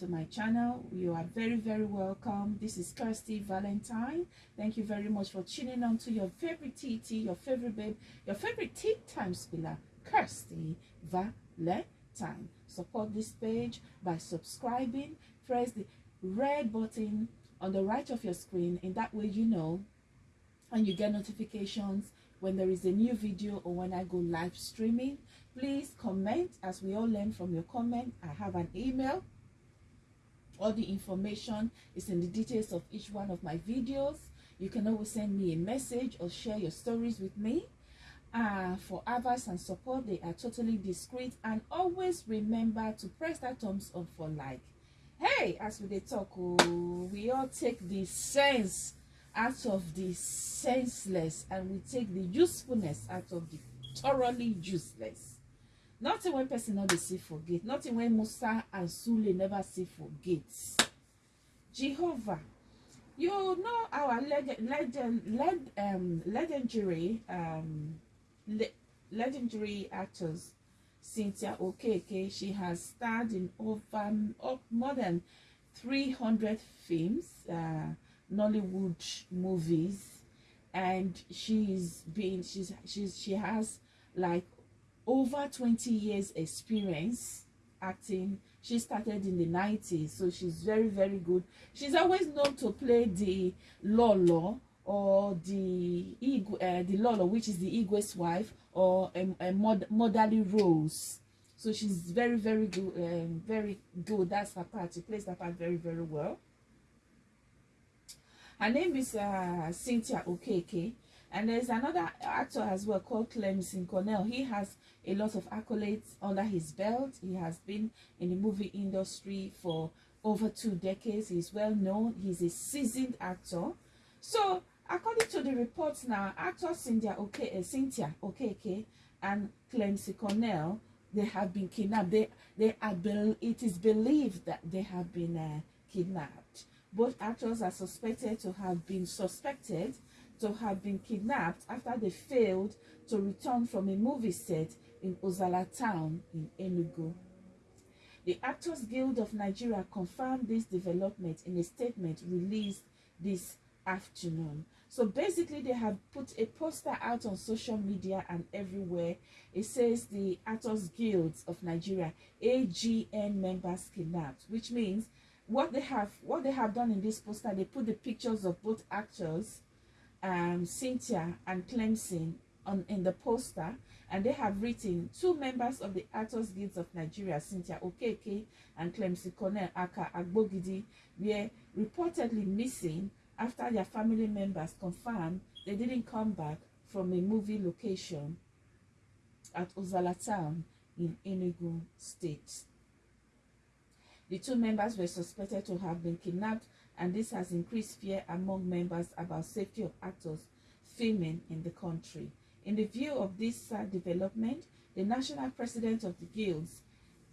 to my channel. You are very, very welcome. This is Kirsty Valentine. Thank you very much for tuning on to your favorite TT, your favorite babe, your favorite tea time spiller, Kirsty Valentine. Support this page by subscribing. Press the red button on the right of your screen. In that way, you know and you get notifications when there is a new video or when I go live streaming. Please comment as we all learn from your comment. I have an email. All the information is in the details of each one of my videos. You can always send me a message or share your stories with me. Uh, for advice and support, they are totally discreet. And always remember to press that thumbs up for like. Hey, as we talk, oh, we all take the sense out of the senseless and we take the usefulness out of the thoroughly useless. Nothing when person not see forget. Nothing when Musa and Sule never see forget. Jehovah, you know our legend, legend, leg, um, legendary, um, le legendary actors, Cynthia Okeke. She has starred in over more than 300 films. Uh, Nollywood movies and she's been she's she's she has like over 20 years experience acting. She started in the 90s so she's very very good. She's always known to play the lolo or the uh, the lolo which is the igwe's wife or a, a mod motherly roles so she's very very good um, very good. That's her part. She plays that part very very well. Her name is uh, Cynthia Okeke. And there's another actor as well called Clemson Cornell. He has a lot of accolades under his belt. He has been in the movie industry for over two decades. He's well known. He's a seasoned actor. So, according to the reports now, actors Cynthia, okay, uh, Cynthia Okeke and Clemson Cornell, they have been kidnapped. They, they are, it is believed that they have been uh, kidnapped. Both actors are suspected to have been suspected to have been kidnapped after they failed to return from a movie set in Ozalla town in Enugu. The Actors Guild of Nigeria confirmed this development in a statement released this afternoon. So basically, they have put a poster out on social media and everywhere. It says the Actors Guilds of Nigeria, AGN members kidnapped, which means what they have what they have done in this poster they put the pictures of both actors um cynthia and clemson on in the poster and they have written two members of the actors guilds of nigeria cynthia okeke and clemson cornell aka agbogidi were reportedly missing after their family members confirmed they didn't come back from a movie location at ozalla town in enugu state the two members were suspected to have been kidnapped and this has increased fear among members about safety of actors filming in the country. In the view of this sad development, the national president of the guilds,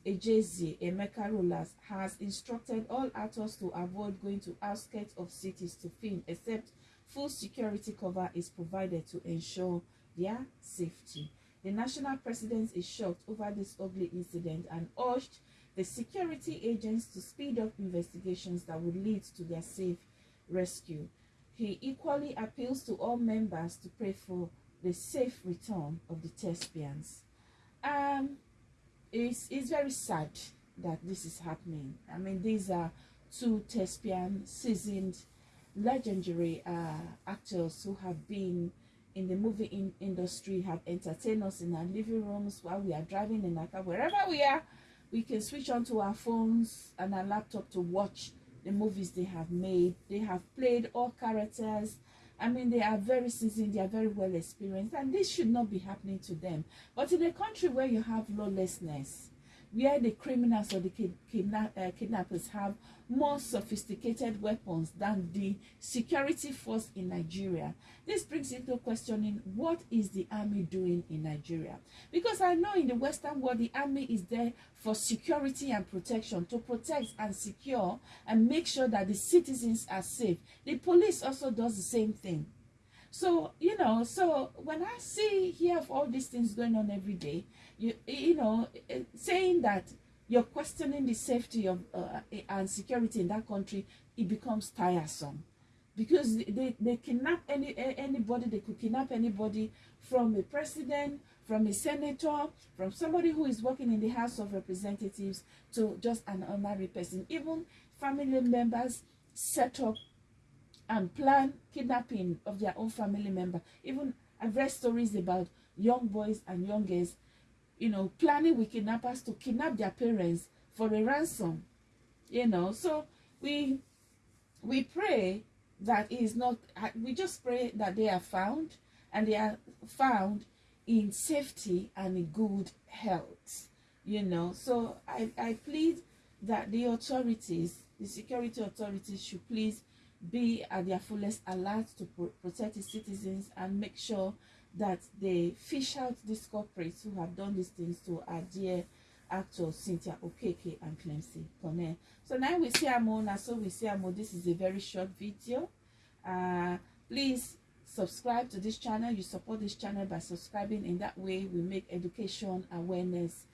Ejezie Emeka Rollas, has instructed all actors to avoid going to outskirts of cities to film except full security cover is provided to ensure their safety. The national president is shocked over this ugly incident and urged the security agents to speed up investigations that would lead to their safe rescue. He equally appeals to all members to pray for the safe return of the thespians. Um, it's, it's very sad that this is happening. I mean, these are two thespian, seasoned, legendary uh, actors who have been in the movie in industry, have entertained us in our living rooms while we are driving in our car, wherever we are, we can switch onto our phones and our laptop to watch the movies they have made. They have played all characters. I mean, they are very seasoned, they are very well experienced, and this should not be happening to them. But in a country where you have lawlessness, where the criminals or the kidnap, uh, kidnappers have more sophisticated weapons than the security force in Nigeria. This brings into questioning what is the army doing in Nigeria? Because I know in the Western world, the army is there for security and protection, to protect and secure and make sure that the citizens are safe. The police also does the same thing. So, you know, so when I see, here of all these things going on every day, you, you know, eh, saying that you're questioning the safety of uh, eh, and security in that country, it becomes tiresome. Because they, they kidnap any eh, anybody they could kidnap anybody from a president from a senator from somebody who is working in the house of representatives to just an ordinary person. Even family members set up and plan kidnapping of their own family member even i've read stories about young boys and young girls you know, planning with kidnappers to kidnap their parents for a ransom. You know, so we we pray that is not uh, we just pray that they are found and they are found in safety and in good health you know so i i plead that the authorities the security authorities should please be at their fullest alert to pro protect the citizens and make sure that they fish out these corporates who have done these things to our dear actors Cynthia Okeke and Clemcy. So now we see Amona, so we see Amo. This is a very short video. Uh, please subscribe to this channel. You support this channel by subscribing. In that way, we make education, awareness,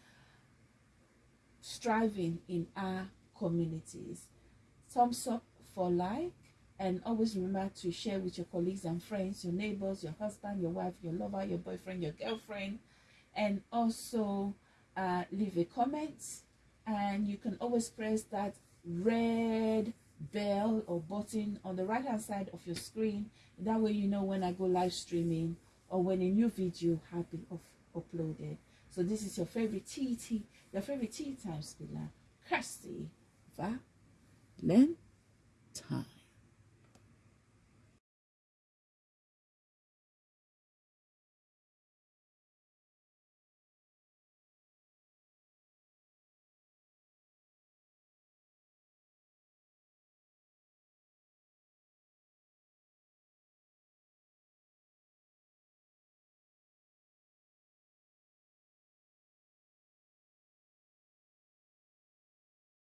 striving in our communities. Thumbs up for like and always remember to share with your colleagues and friends, your neighbors, your husband, your wife, your lover, your boyfriend, your girlfriend, and also uh, leave a comment. And you can always press that red bell or button on the right hand side of your screen. That way you know when I go live streaming or when a new video has been uploaded. So this is your favorite TT, your favorite tea time spiller, Kirsty Valentine.